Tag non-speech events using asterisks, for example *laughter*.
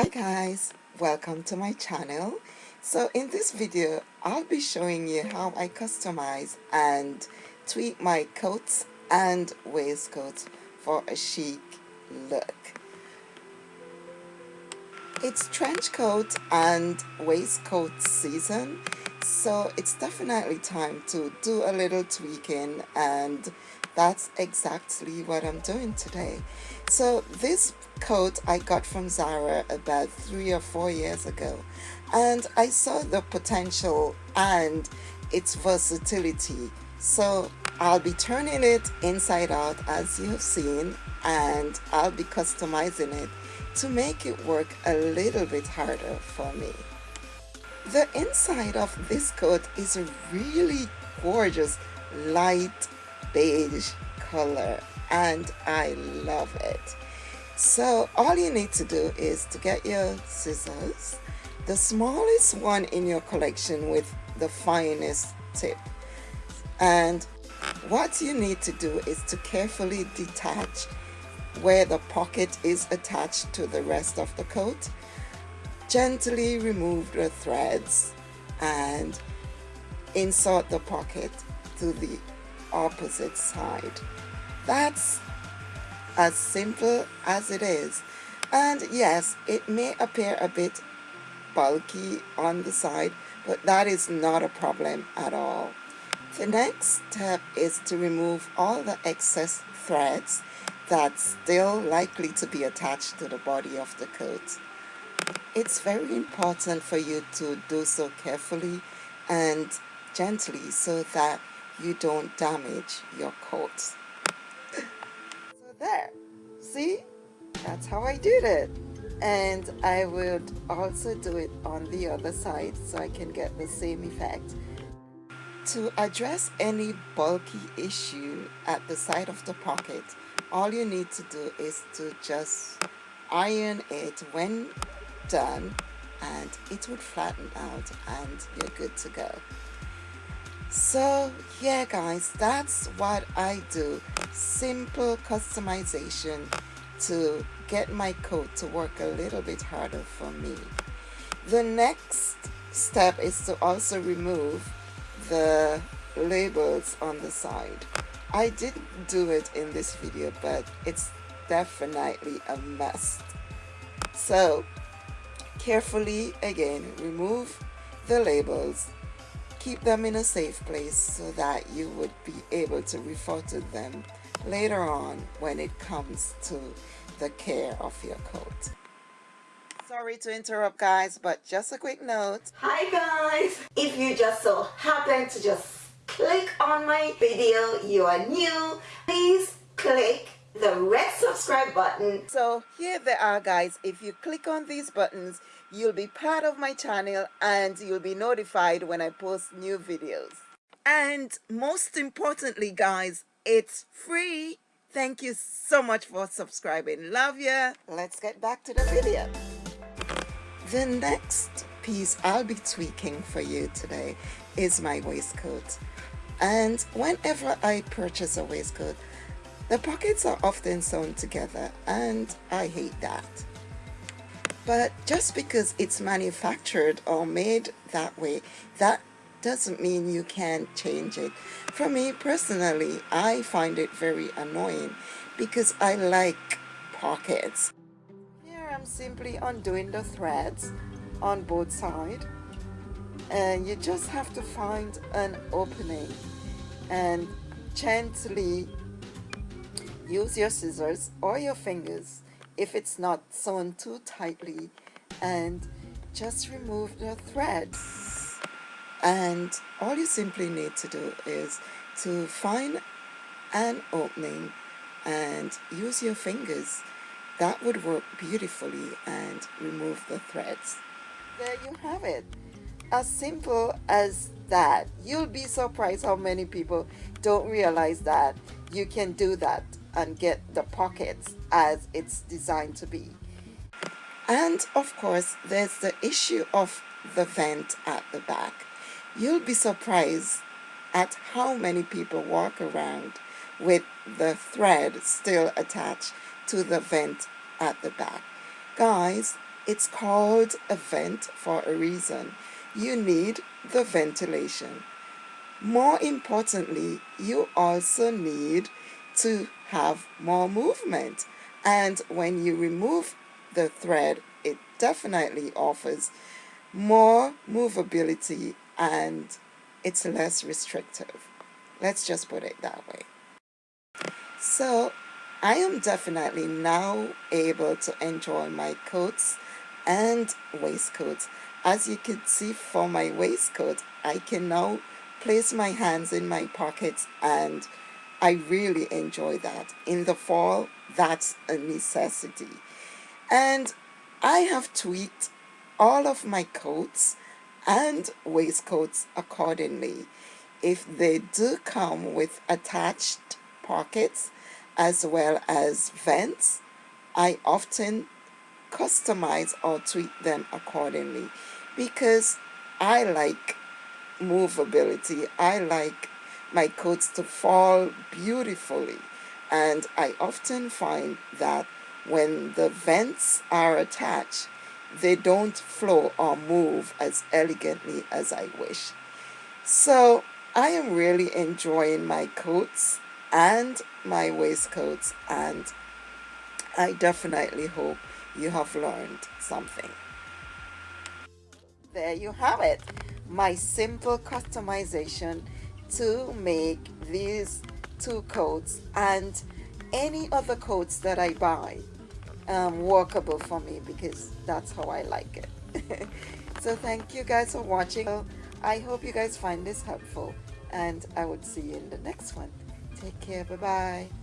Hi guys, welcome to my channel. So in this video, I'll be showing you how I customize and tweak my coats and waistcoats for a chic look. It's trench coat and waistcoat season, so it's definitely time to do a little tweaking and that's exactly what I'm doing today. So this coat I got from Zara about three or four years ago and I saw the potential and its versatility. So I'll be turning it inside out as you have seen and I'll be customizing it to make it work a little bit harder for me. The inside of this coat is a really gorgeous light beige color and I love it. So all you need to do is to get your scissors, the smallest one in your collection with the finest tip. And what you need to do is to carefully detach where the pocket is attached to the rest of the coat. Gently remove the threads and insert the pocket to the opposite side. That's as simple as it is. And yes, it may appear a bit bulky on the side, but that is not a problem at all. The next step is to remove all the excess threads that's still likely to be attached to the body of the coat. It's very important for you to do so carefully and gently so that you don't damage your coat. so there, see? That's how I did it. And I would also do it on the other side so I can get the same effect. To address any bulky issue at the side of the pocket, all you need to do is to just iron it when done and it would flatten out and you're good to go. So yeah guys, that's what I do. Simple customization to get my coat to work a little bit harder for me. The next step is to also remove the labels on the side. I didn't do it in this video, but it's definitely a must. So, carefully again, remove the labels. Keep them in a safe place so that you would be able to refer to them later on when it comes to the care of your coat. Sorry to interrupt guys, but just a quick note. Hi guys! If you just so happen to just click on my video, you are new, please click the red subscribe button. So here they are guys. If you click on these buttons, you'll be part of my channel and you'll be notified when I post new videos. And most importantly guys, it's free. Thank you so much for subscribing. Love ya. Let's get back to the video. The next piece I'll be tweaking for you today is my waistcoat. And whenever I purchase a waistcoat, the pockets are often sewn together and I hate that. But just because it's manufactured or made that way, that doesn't mean you can't change it. For me personally, I find it very annoying because I like pockets. Here I'm simply undoing the threads on both sides and you just have to find an opening and gently use your scissors or your fingers if it's not sewn too tightly and just remove the threads and all you simply need to do is to find an opening and use your fingers that would work beautifully and remove the threads. There you have it. As simple as that. You'll be surprised how many people don't realize that you can do that and get the pockets as it's designed to be. And of course, there's the issue of the vent at the back. You'll be surprised at how many people walk around with the thread still attached to the vent at the back. Guys, It's called a vent for a reason. You need the ventilation. More importantly, you also need to have more movement. And when you remove the thread, it definitely offers more movability and it's less restrictive. Let's just put it that way. So I am definitely now able to enjoy my coats and waistcoats. As you can see for my waistcoat, I can now place my hands in my pockets and I really enjoy that. In the fall, that's a necessity. And I have tweaked all of my coats and waistcoats accordingly. If they do come with attached pockets as well as vents, I often customize or tweak them accordingly because I like movability. I like my coats to fall beautifully and I often find that when the vents are attached they don't flow or move as elegantly as I wish. So I am really enjoying my coats and my waistcoats and I definitely hope you have learned something. There you have it, my simple customization to make these two coats and any other coats that I buy um, workable for me because that's how I like it. *laughs* so thank you guys for watching. I hope you guys find this helpful and I would see you in the next one. Take care. Bye-bye.